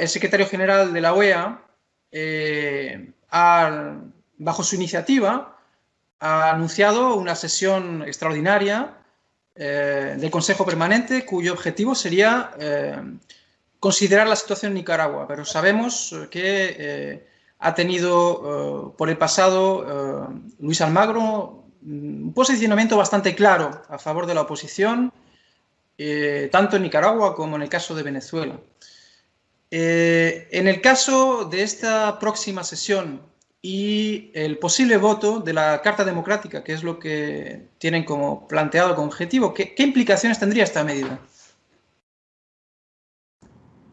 el secretario general de la OEA, bajo su iniciativa, ha anunciado una sesión extraordinaria del Consejo Permanente cuyo objetivo sería considerar la situación en Nicaragua, pero sabemos que eh, ha tenido eh, por el pasado eh, Luis Almagro mm, un posicionamiento bastante claro a favor de la oposición, tanto en Nicaragua como en el caso de Venezuela. En el caso de esta próxima sesión y el posible voto de la Carta Democrática, que es lo que tienen como planteado como objetivo, qué implicaciones tendría esta medida?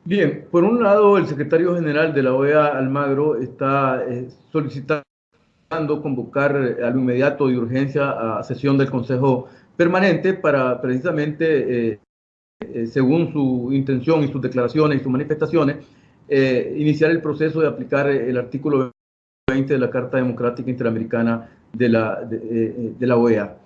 Bien, por un lado, el secretario general de la OEA, Almagro, está eh, solicitando convocar eh, a lo inmediato y urgencia a sesión del Consejo Permanente para precisamente, eh, según su intención y sus declaraciones y sus manifestaciones, iniciar el proceso de aplicar el artículo 20 de la Carta Democrática Interamericana de la, de, de la OEA.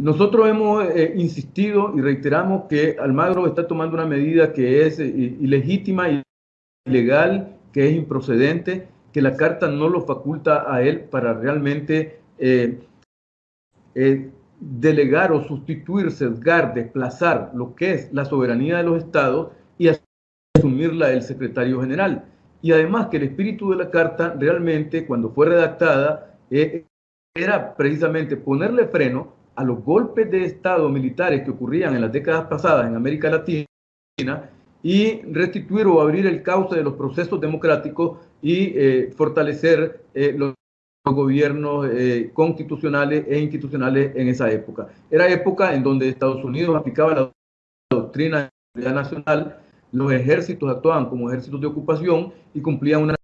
Nosotros hemos eh, insistido y reiteramos que Almagro está tomando una medida que es eh, ilegítima y ilegal, que es improcedente, que la Carta no lo faculta a él para realmente eh, delegar o sustituir, sesgar, desplazar lo que es la soberanía de los estados y asumirla el secretario general. Y además que el espíritu de la Carta realmente, cuando fue redactada, era precisamente ponerle freno a los golpes de Estado militares que ocurrían en las décadas pasadas en América Latina y restituir o abrir el cauce de los procesos democráticos y eh, fortalecer eh, los, gobiernos eh, constitucionales e institucionales en esa época. Era época en donde Estados Unidos aplicaba la doctrina nacional, los ejércitos actuaban como ejércitos de ocupación y cumplían una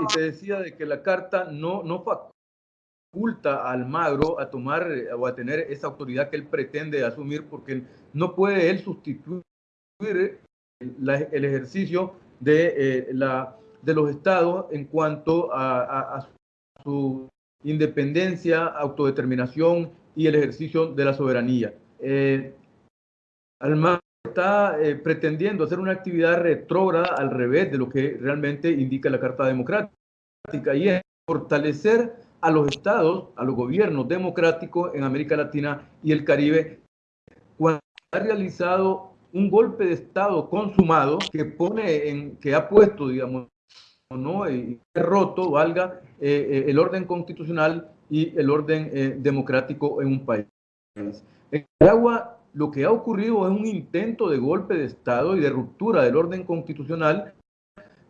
y te decía de que la carta no, no faculta a Almagro a tomar eh, o a tener esa autoridad que él pretende asumir porque no puede él sustituir el ejercicio de, eh, la, de los estados en cuanto a, su independencia, autodeterminación y el ejercicio de la soberanía. Eh, está eh, pretendiendo hacer una actividad retrógrada al revés de lo que realmente indica la Carta Democrática y es fortalecer a los estados, a los gobiernos democráticos en América Latina y el Caribe cuando ha realizado un golpe de Estado consumado que pone en, que ha puesto, digamos, ¿no? y roto, valga, eh, eh, el orden constitucional y el orden democrático en un país. En Nicaragua lo que ha ocurrido es un intento de golpe de Estado y de ruptura del orden constitucional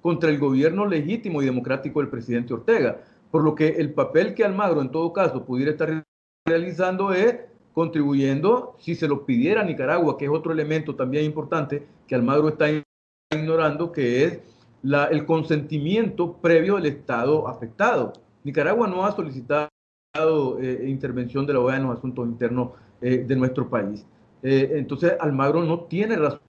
contra el gobierno legítimo y democrático del presidente Ortega. Por lo que el papel que Almagro en todo caso pudiera estar realizando es contribuyendo, si se lo pidiera a Nicaragua, que es otro elemento también importante que Almagro está ignorando, que es el consentimiento previo del Estado afectado. Nicaragua no ha solicitado eh, intervención de la OEA en los asuntos internos eh, de nuestro país. Eh, entonces Almagro no tiene razón,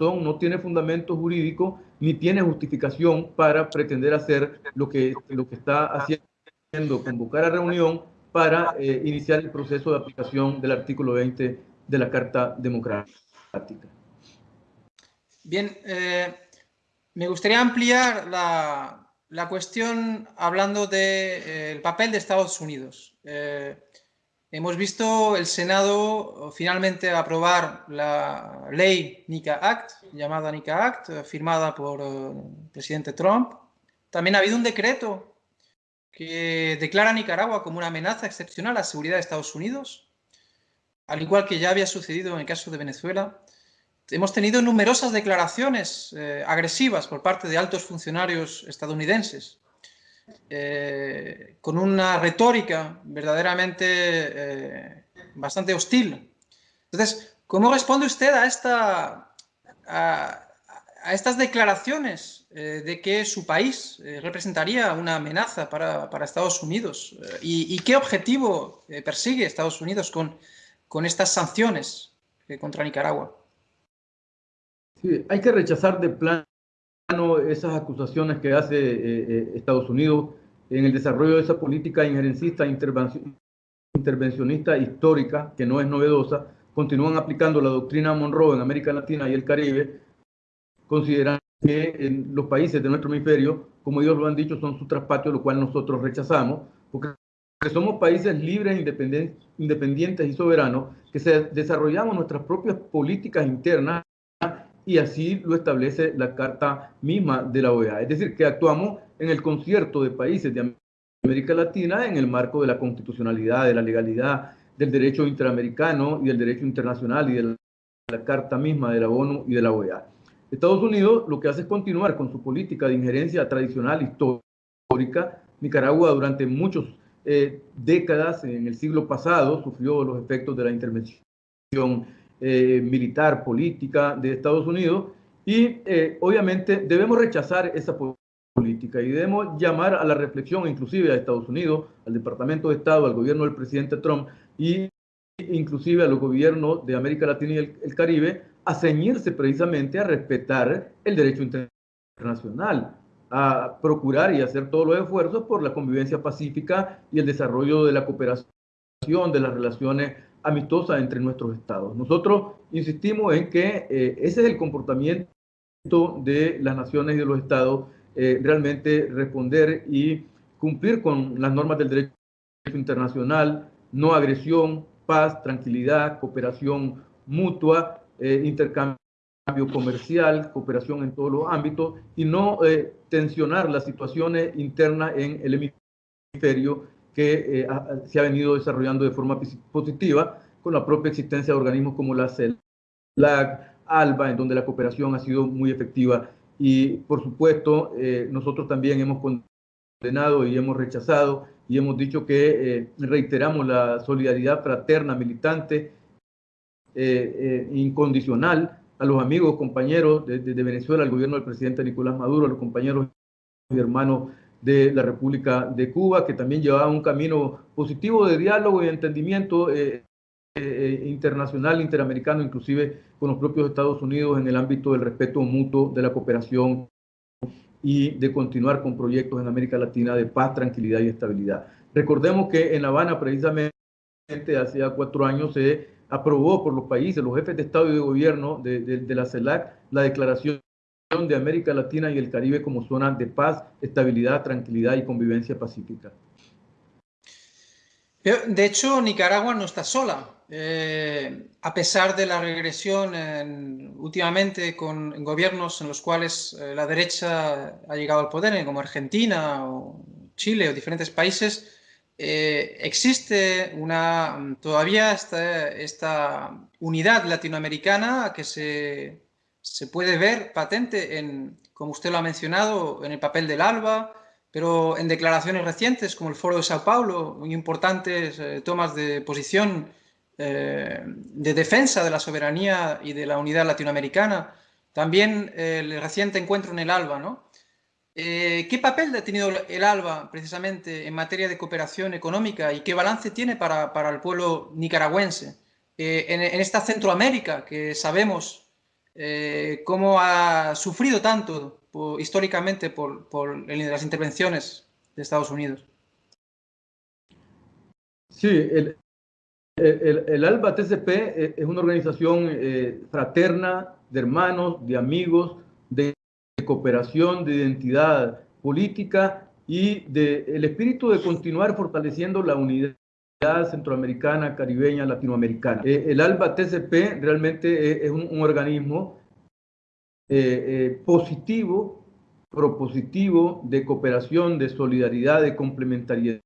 no tiene fundamento jurídico, ni tiene justificación para pretender hacer lo que, lo que está haciendo, convocar a reunión para eh, iniciar el proceso de aplicación del artículo 20 de la Carta Democrática. Bien, eh, me gustaría ampliar la, la cuestión hablando del papel de Estados Unidos. Hemos visto el Senado finalmente aprobar la ley NICA Act, llamada NICA Act, firmada por el eh, presidente Trump. También ha habido un decreto que declara Nicaragua como una amenaza excepcional a la seguridad de Estados Unidos, al igual que ya había sucedido en el caso de Venezuela. Hemos tenido numerosas declaraciones eh, agresivas por parte de altos funcionarios estadounidenses eh, con una retórica verdaderamente eh, bastante hostil. Entonces, ¿cómo responde usted a, esta, estas declaraciones eh, de que su país representaría una amenaza para, Estados Unidos? ¿Y, qué objetivo persigue Estados Unidos con, con estas sanciones contra Nicaragua? Sí, hay que rechazar de plano esas acusaciones que hace eh, eh, Estados Unidos en el desarrollo de esa política injerencista, intervencionista histórica, que no es novedosa, continúan aplicando la doctrina Monroe en América Latina y el Caribe, considerando que en los países de nuestro hemisferio, como ellos lo han dicho, son su traspacho, lo cual nosotros rechazamos, porque somos países libres, independientes y soberanos, que desarrollamos nuestras propias políticas internas y así lo establece la carta misma de la OEA. Es decir, que actuamos en el concierto de países de América Latina en el marco de la constitucionalidad, de la legalidad, del derecho interamericano y del derecho internacional y de la, la carta misma de la ONU y de la OEA. Estados Unidos lo que hace es continuar con su política de injerencia tradicional histórica. Nicaragua durante muchas eh, décadas en el siglo pasado sufrió los efectos de la intervención eh, militar, política de Estados Unidos y eh, obviamente debemos rechazar esa política y debemos llamar a la reflexión inclusive a Estados Unidos, al Departamento de Estado, al gobierno del presidente Trump y inclusive a los gobiernos de América Latina y el Caribe a ceñirse precisamente a respetar el derecho internacional, a procurar y hacer todos los esfuerzos por la convivencia pacífica y el desarrollo de la cooperación, de las relaciones amistosas entre nuestros estados. Nosotros insistimos en que eh, ese es el comportamiento de las naciones y de los estados, eh, realmente responder y cumplir con las normas del derecho internacional, no agresión, paz, tranquilidad, cooperación mutua eh, intercambio comercial, cooperación en todos los ámbitos y no eh, tensionar las situaciones internas en el hemisferio que eh, se ha venido desarrollando de forma positiva con la propia existencia de organismos como la CELAC, ALBA, en donde la cooperación ha sido muy efectiva. Y por supuesto, nosotros también hemos condenado y hemos rechazado y hemos dicho que reiteramos la solidaridad fraterna, militante eh, eh, incondicional a los amigos, compañeros de, Venezuela, al gobierno del presidente Nicolás Maduro, a los compañeros y hermanos de la República de Cuba, que también llevaban un camino positivo de diálogo y entendimiento eh, internacional, interamericano, inclusive con los propios Estados Unidos en el ámbito del respeto mutuo, de la cooperación y de continuar con proyectos en América Latina de paz, tranquilidad y estabilidad. Recordemos que en La Habana, precisamente, hace cuatro años se aprobó por los países, los jefes de Estado y de Gobierno de, de, la CELAC, la declaración de América Latina y el Caribe como zona de paz, estabilidad, tranquilidad y convivencia pacífica. De hecho, Nicaragua no está sola. Eh, a pesar de la regresión últimamente con gobiernos en los cuales eh, la derecha ha llegado al poder, como Argentina o Chile o diferentes países, eh, existe una, todavía esta, esta, unidad latinoamericana que se, puede ver patente en, como usted lo ha mencionado, en el papel del ALBA, pero en declaraciones recientes como el Foro de Sao Paulo, muy importantes tomas de posición eh, de defensa de la soberanía y de la unidad latinoamericana. También el reciente encuentro en el ALBA, ¿no? Eh, ¿Qué papel ha tenido el ALBA precisamente en materia de cooperación económica y qué balance tiene para, para el pueblo nicaragüense eh, en, esta Centroamérica que sabemos eh, cómo ha sufrido tanto históricamente por, por, las intervenciones de Estados Unidos? Sí, el, el, el ALBA TCP es una organización fraterna de hermanos, de amigos, de cooperación, de identidad política y del espíritu de continuar fortaleciendo la unidad centroamericana, caribeña, latinoamericana. Eh, el ALBA TCP realmente es, un, organismo eh, eh, positivo, propositivo de cooperación, de solidaridad, de complementariedad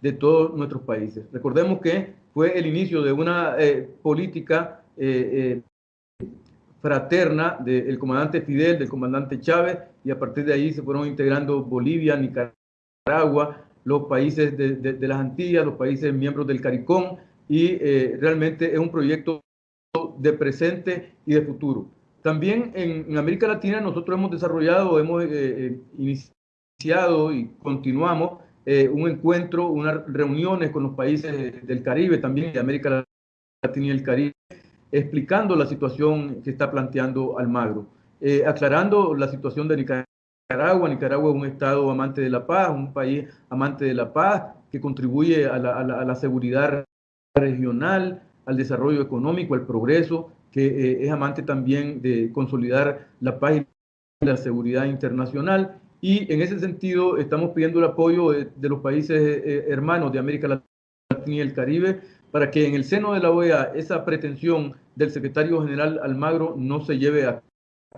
de todos nuestros países. Recordemos que fue el inicio de una política fraterna del comandante Fidel, del comandante Chávez, y a partir de ahí se fueron integrando Bolivia, Nicaragua, los países de, las Antillas, los países miembros del CARICOM, y eh, realmente es un proyecto de presente y de futuro. También en, América Latina nosotros hemos desarrollado, hemos eh, eh, iniciado y continuamos un encuentro, unas reuniones con los países del Caribe, también de América Latina y el Caribe, explicando la situación que está planteando Almagro, eh, aclarando la situación de Nicaragua Nicaragua. Es un Estado amante de la paz, un país amante de la paz, que contribuye a la, a la, seguridad regional, al desarrollo económico, al progreso, que eh, es amante también de consolidar la paz y la seguridad internacional. Y en ese sentido estamos pidiendo el apoyo de, los países eh, hermanos de América Latina y el Caribe para que en el seno de la OEA esa pretensión del secretario general Almagro no se lleve a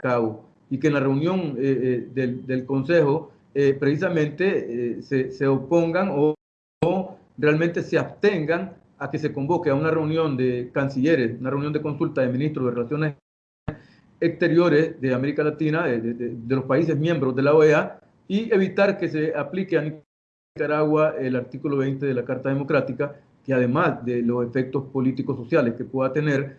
cabo. Y que en la reunión eh, del, Consejo precisamente se, se, opongan o realmente se abstengan a que se convoque a una reunión de cancilleres, una reunión de consulta de ministros de Relaciones Exteriores de América Latina, de, los países miembros de la OEA, y evitar que se aplique a Nicaragua el artículo 20 de la Carta Democrática, que además de los efectos políticos sociales que pueda tener,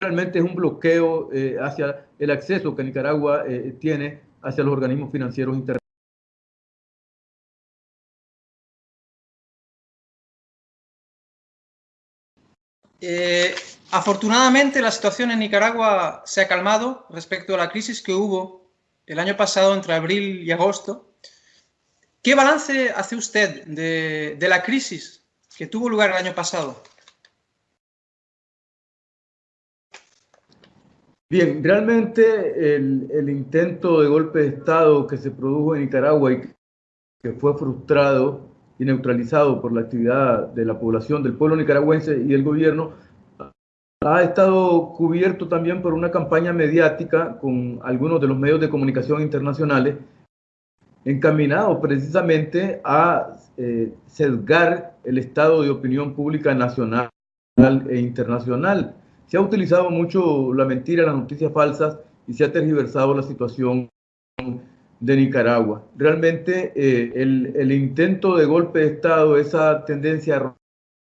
realmente es un bloqueo eh, hacia el acceso que Nicaragua eh, tiene hacia los organismos financieros internacionales. Eh, afortunadamente la situación en Nicaragua se ha calmado respecto a la crisis que hubo el año pasado entre abril y agosto. ¿Qué balance hace usted de, la crisis que tuvo lugar el año pasado? Bien, realmente el, el, intento de golpe de Estado que se produjo en Nicaragua y que fue frustrado y neutralizado por la actividad de la población, del pueblo nicaragüense y el gobierno, ha estado cubierto también por una campaña mediática con algunos de los medios de comunicación internacionales, encaminado precisamente a eh, sesgar el estado de opinión pública nacional e internacional. Se ha utilizado mucho la mentira, las noticias falsas y se ha tergiversado la situación de Nicaragua. Realmente eh, el, intento de golpe de Estado, esa tendencia a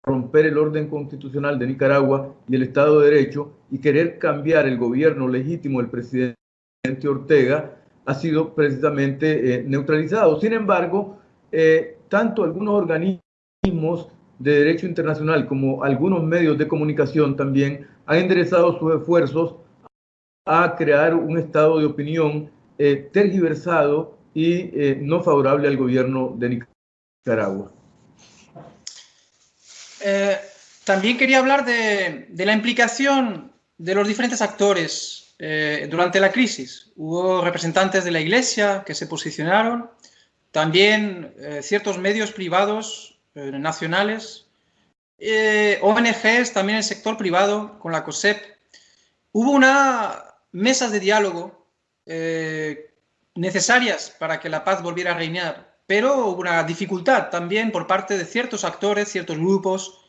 romper el orden constitucional de Nicaragua y el Estado de Derecho y querer cambiar el gobierno legítimo del presidente Ortega, ha sido precisamente eh, neutralizado. Sin embargo, eh, tanto algunos organismos de derecho internacional como algunos medios de comunicación también han enderezado sus esfuerzos a crear un estado de opinión eh, tergiversado y eh, no favorable al gobierno de Nicaragua. Eh, también quería hablar de, la implicación de los diferentes actores durante la crisis. Hubo representantes de la Iglesia que se posicionaron, también ciertos medios privados nacionales, ONGs, también el sector privado con la COSEP. Hubo una mesa de diálogo eh, necesarias para que la paz volviera a reinar, pero una dificultad también por parte de ciertos actores, ciertos grupos,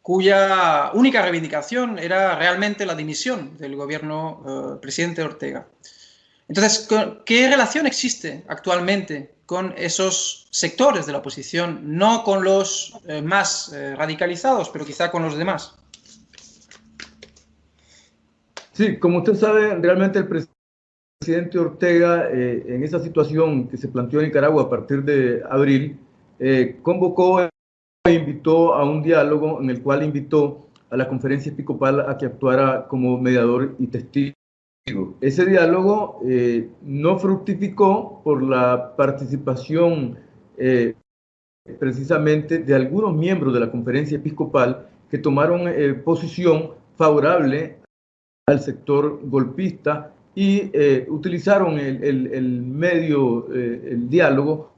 cuya única reivindicación era realmente la dimisión del gobierno eh, presidente Ortega. Entonces, ¿qué relación existe actualmente con esos sectores de la oposición, no con los eh, más radicalizados, pero quizá con los demás? Sí, como usted sabe, realmente el presidente presidente Ortega, eh, en esa situación que se planteó en Nicaragua a partir de abril, eh, convocó e invitó a un diálogo en el cual invitó a la conferencia episcopal a que actuara como mediador y testigo. Ese diálogo eh, no fructificó por la participación precisamente de algunos miembros de la conferencia episcopal que tomaron posición favorable al sector golpista y eh, utilizaron el, medio, eh, el diálogo,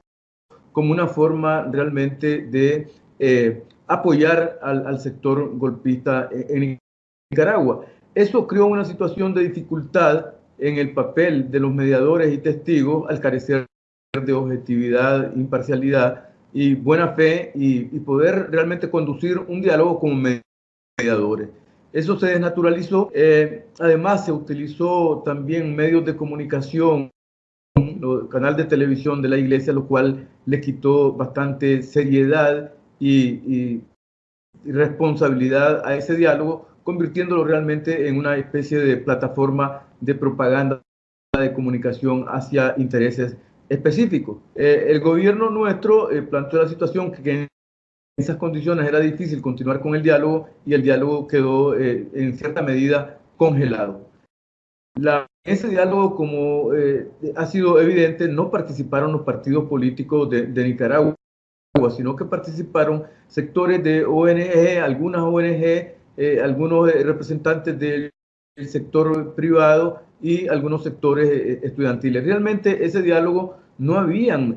como una forma realmente de eh, apoyar al, sector golpista en Nicaragua. Eso creó una situación de dificultad en el papel de los mediadores y testigos al carecer de objetividad, imparcialidad y buena fe y poder realmente conducir un diálogo como mediadores. Eso se desnaturalizó. Eh, además, se utilizó también medios de comunicación, canal de televisión de la iglesia, lo cual le quitó bastante seriedad y, responsabilidad a ese diálogo, convirtiéndolo realmente en una especie de plataforma de propaganda de comunicación hacia intereses específicos. Eh, el gobierno nuestro eh, planteó la situación que esas condiciones era difícil continuar con el diálogo y el diálogo quedó eh, en cierta medida congelado. La, ese diálogo, como ha sido evidente, no participaron los partidos políticos de, Nicaragua, sino que participaron sectores de ONG, algunas ONG, algunos representantes del sector privado y algunos sectores estudiantiles. Realmente ese diálogo no habían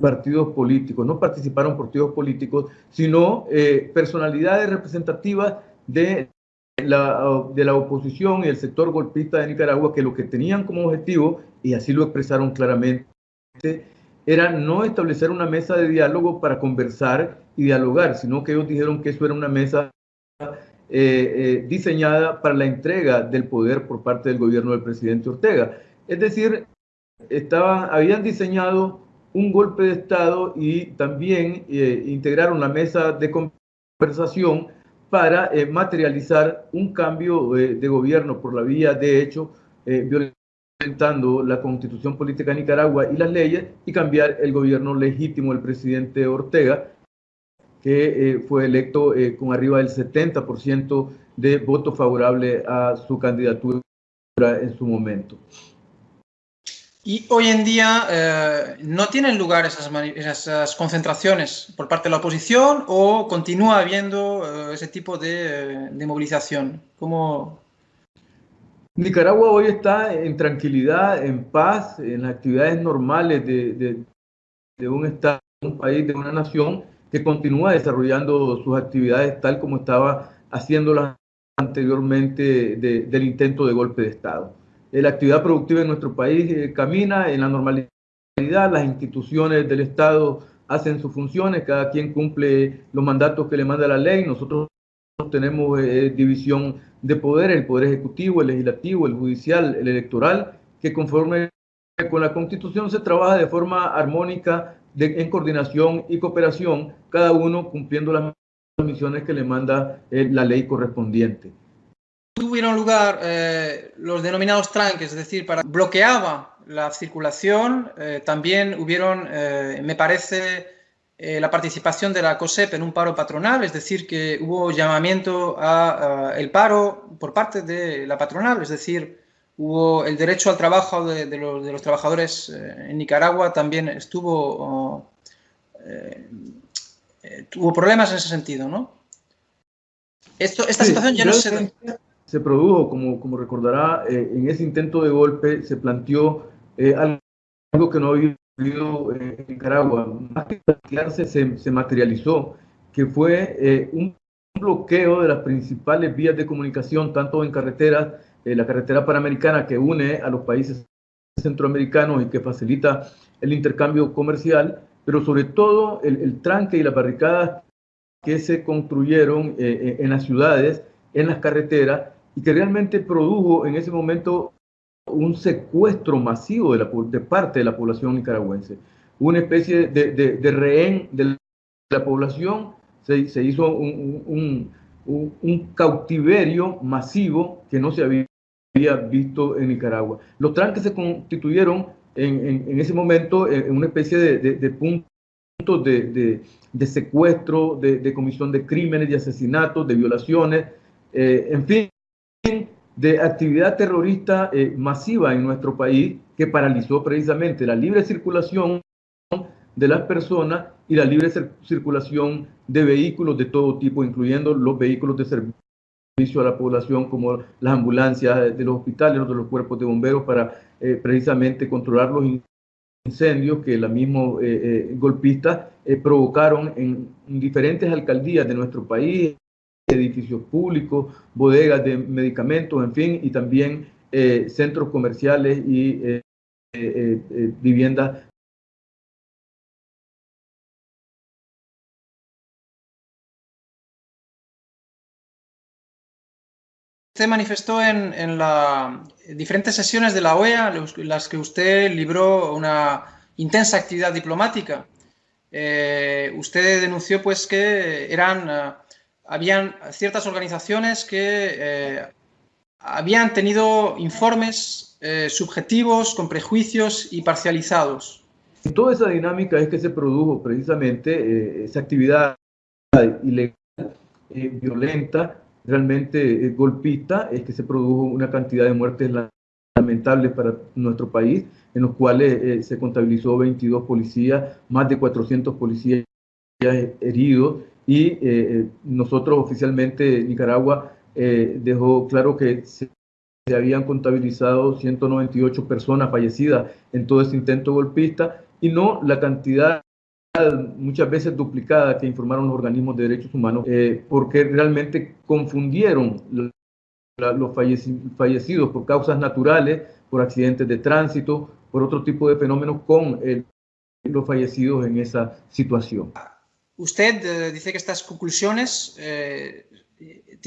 partidos políticos, no participaron partidos políticos, sino eh, personalidades representativas de la, de la oposición y el sector golpista de Nicaragua que lo que tenían como objetivo, y así lo expresaron claramente, era no establecer una mesa de diálogo para conversar y dialogar, sino que ellos dijeron que eso era una mesa eh, eh, diseñada para la entrega del poder por parte del gobierno del presidente Ortega. Es decir, estaban, habían diseñado un golpe de Estado y también eh, integraron la mesa de conversación para eh, materializar un cambio eh, de gobierno por la vía de hecho, violentando la constitución política de Nicaragua y las leyes y cambiar el gobierno legítimo del presidente Ortega, que fue electo con arriba del 70% de votos favorables a su candidatura en su momento. Y hoy en día eh, no tienen lugar esas, esas, concentraciones por parte de la oposición o continúa habiendo eh, ese tipo de, de movilización. ¿Cómo... Nicaragua hoy está en tranquilidad, en paz, en las actividades normales de, de, de un Estado, un país, de una nación que continúa desarrollando sus actividades tal como estaba haciéndolas anteriormente del intento de golpe de Estado la actividad productiva en nuestro país eh, camina en la normalidad, las instituciones del Estado hacen sus funciones, cada quien cumple los mandatos que le manda la ley, nosotros tenemos eh, división de poder, el poder ejecutivo, el legislativo, el judicial, el electoral, que conforme con la constitución se trabaja de forma armónica, en coordinación y cooperación, cada uno cumpliendo las misiones que le manda eh, la ley correspondiente tuvieron lugar eh, los denominados tranques, es decir, para bloqueaba la circulación, eh, también hubieron, eh, me parece, la participación de la COSEP en un paro patronal, es decir, que hubo llamamiento a, el paro por parte de la patronal, es decir, hubo el derecho al trabajo de, los, trabajadores en Nicaragua, también estuvo, tuvo problemas en ese sentido, ¿no? Esto, esta situación ya no se se produjo, como, como recordará, eh, en ese intento de golpe se planteó eh, algo que no había ocurrido en Nicaragua. Más que plantearse, se, se materializó, que fue eh, un bloqueo de las principales vías de comunicación, tanto en carreteras, la carretera panamericana que une a los países centroamericanos y que facilita el intercambio comercial, pero sobre todo el, el tranque y las barricadas que se construyeron en las ciudades, en las carreteras, y que realmente produjo en ese momento un secuestro masivo de, la, de parte de la población nicaragüense. Una especie de, de, rehén de la población, se, se hizo un, un, cautiverio masivo que no se había visto en Nicaragua. Los tranques se constituyeron en, en, ese momento en una especie de, puntos de, de, secuestro, de, comisión de crímenes, de asesinatos, de violaciones, eh, en fin, de actividad terrorista eh, masiva en nuestro país que paralizó precisamente la libre circulación de las personas y la libre circulación de vehículos de todo tipo, incluyendo los vehículos de servicio a la población como las ambulancias de los hospitales, de los cuerpos de bomberos para eh, precisamente controlar los incendios que la misma eh, golpistas provocaron en diferentes alcaldías de nuestro país, edificios públicos, bodegas de medicamentos, en fin, y también eh, centros comerciales y eh, eh, viviendas Usted manifestó en, en diferentes sesiones de la OEA, las que usted libró una intensa actividad diplomática. usted denunció pues que eran habían ciertas organizaciones que eh, habían tenido informes eh, subjetivos, con prejuicios y parcializados. Y toda esa dinámica es que se produjo precisamente eh, esa actividad ilegal, violenta, realmente golpista, es que se produjo una cantidad de muertes lamentables para nuestro país, en los cuales eh, se contabilizó 22 policías, más de 400 policías heridos, y eh, eh, nosotros oficialmente, Nicaragua, dejó claro que se, habían contabilizado 198 personas fallecidas en todo este intento golpista, y no la cantidad muchas veces duplicada que informaron los organismos de derechos humanos, porque realmente confundieron los fallecidos por causas naturales, por accidentes de tránsito, por otro tipo de fenómenos con los fallecidos en esa situación. Usted eh, dice que estas conclusiones eh,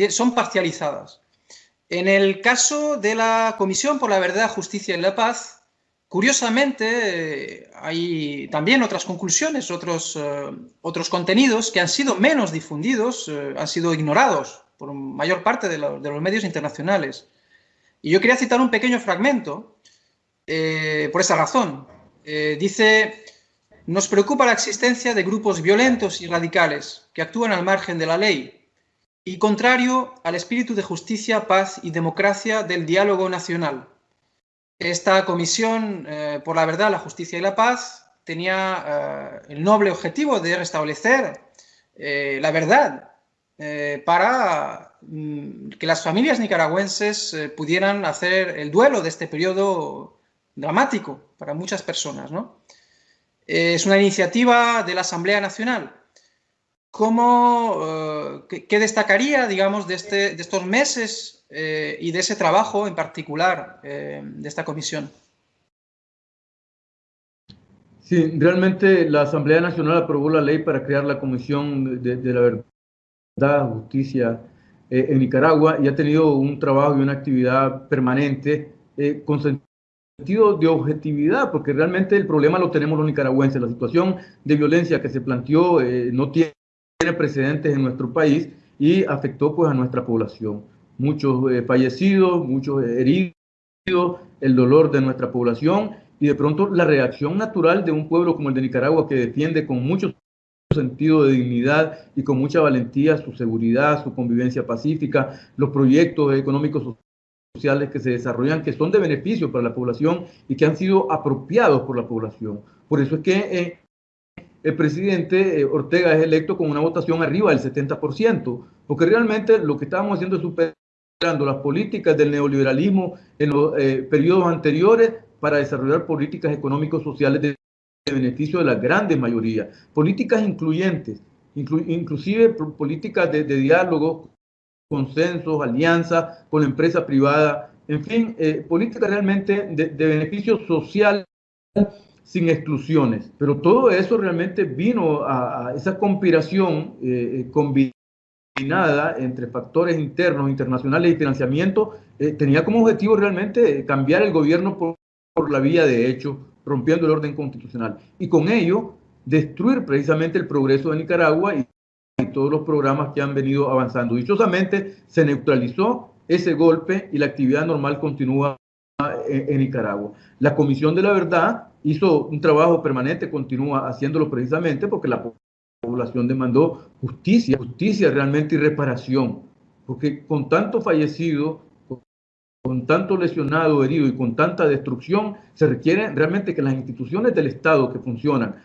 son parcializadas. En el caso de la Comisión por la Verdad, Justicia y la Paz, curiosamente eh, hay también otras conclusiones, otros, otros contenidos que han sido menos difundidos, han sido ignorados por mayor parte de, los medios internacionales. Y yo quería citar un pequeño fragmento por esa razón. Dice, nos preocupa la existencia de grupos violentos y radicales que actúan al margen de la ley y contrario al espíritu de justicia, paz y democracia del diálogo nacional. Esta comisión eh, por la verdad, la justicia y la paz tenía el noble objetivo de restablecer la verdad eh, para mm, que las familias nicaragüenses eh, pudieran hacer el duelo de este periodo dramático para muchas personas. Eh, es una iniciativa de la Asamblea Nacional. ¿Cómo, qué, destacaría, digamos, de, este, de estos meses y de ese trabajo en particular de esta comisión? Sí, realmente la Asamblea Nacional aprobó la ley para crear la Comisión de, la Verdad justicia eh, en Nicaragua y ha tenido un trabajo y una actividad permanente eh, de objetividad, porque realmente el problema lo tenemos los nicaragüenses. La situación de violencia que se planteó eh, no tiene precedentes en nuestro país y afectó pues a nuestra población. Muchos fallecidos, muchos heridos, el dolor de nuestra población y de pronto la reacción natural de un pueblo como el de Nicaragua que defiende con muchos sentido de dignidad y con mucha valentía su seguridad, su convivencia pacífica, los proyectos económicos sociales que se desarrollan, que son de beneficio para la población y que han sido apropiados por la población. Por eso es que eh, el presidente eh, Ortega es electo con una votación arriba del 70%, porque realmente lo que estábamos haciendo es superando las políticas del neoliberalismo en los eh, periodos anteriores para desarrollar políticas económicos sociales de de beneficio de la grande mayoría. Políticas incluyentes, inclusive políticas de, diálogo, consensos, alianzas con la empresa privada, en fin, eh, políticas realmente de, beneficio social sin exclusiones. Pero todo eso realmente vino a, esa conspiración eh, eh, combinada entre factores internos, internacionales y financiamiento, tenía como objetivo realmente cambiar el gobierno por, por la vía de hecho rompiendo el orden constitucional. Y con ello, destruir precisamente el progreso de Nicaragua y, todos los programas que han venido avanzando. Dichosamente, se neutralizó ese golpe y la actividad normal continúa en, Nicaragua. La Comisión de la Verdad hizo un trabajo permanente, continúa haciéndolo precisamente porque la población demandó justicia, justicia realmente y reparación, porque con tanto fallecido, con tanto lesionado, herido y con tanta destrucción, se requiere realmente que las instituciones del Estado que funcionan,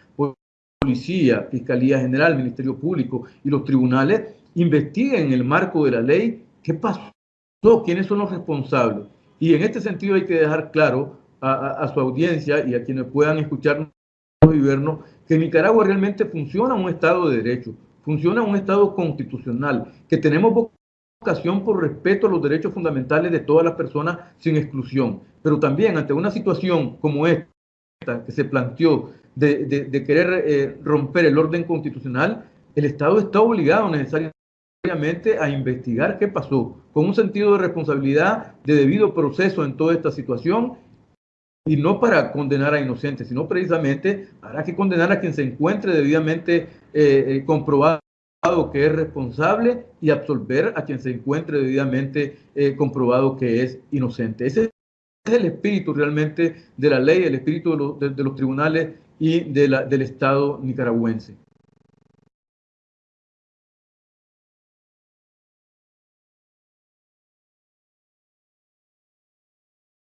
policía, Fiscalía General, Ministerio Público y los tribunales, investiguen en el marco de la ley qué pasó, quiénes son los responsables. Y en este sentido hay que dejar claro a, su audiencia y a quienes puedan escucharnos y vernos que en Nicaragua realmente funciona un Estado de Derecho, funciona un Estado constitucional, que tenemos ocasión por respeto a los derechos fundamentales de todas las personas sin exclusión. Pero también ante una situación como esta que se planteó de, querer eh, romper el orden constitucional, el Estado está obligado necesariamente a investigar qué pasó, con un sentido de responsabilidad, de debido proceso en toda esta situación, y no para condenar a inocentes, sino precisamente para que condenar a quien se encuentre debidamente eh, eh, comprobado que es responsable y absolver a quien se encuentre debidamente eh, comprobado que es inocente. Ese es el espíritu realmente de la ley, el espíritu de los, de, los tribunales y de la, del Estado nicaragüense.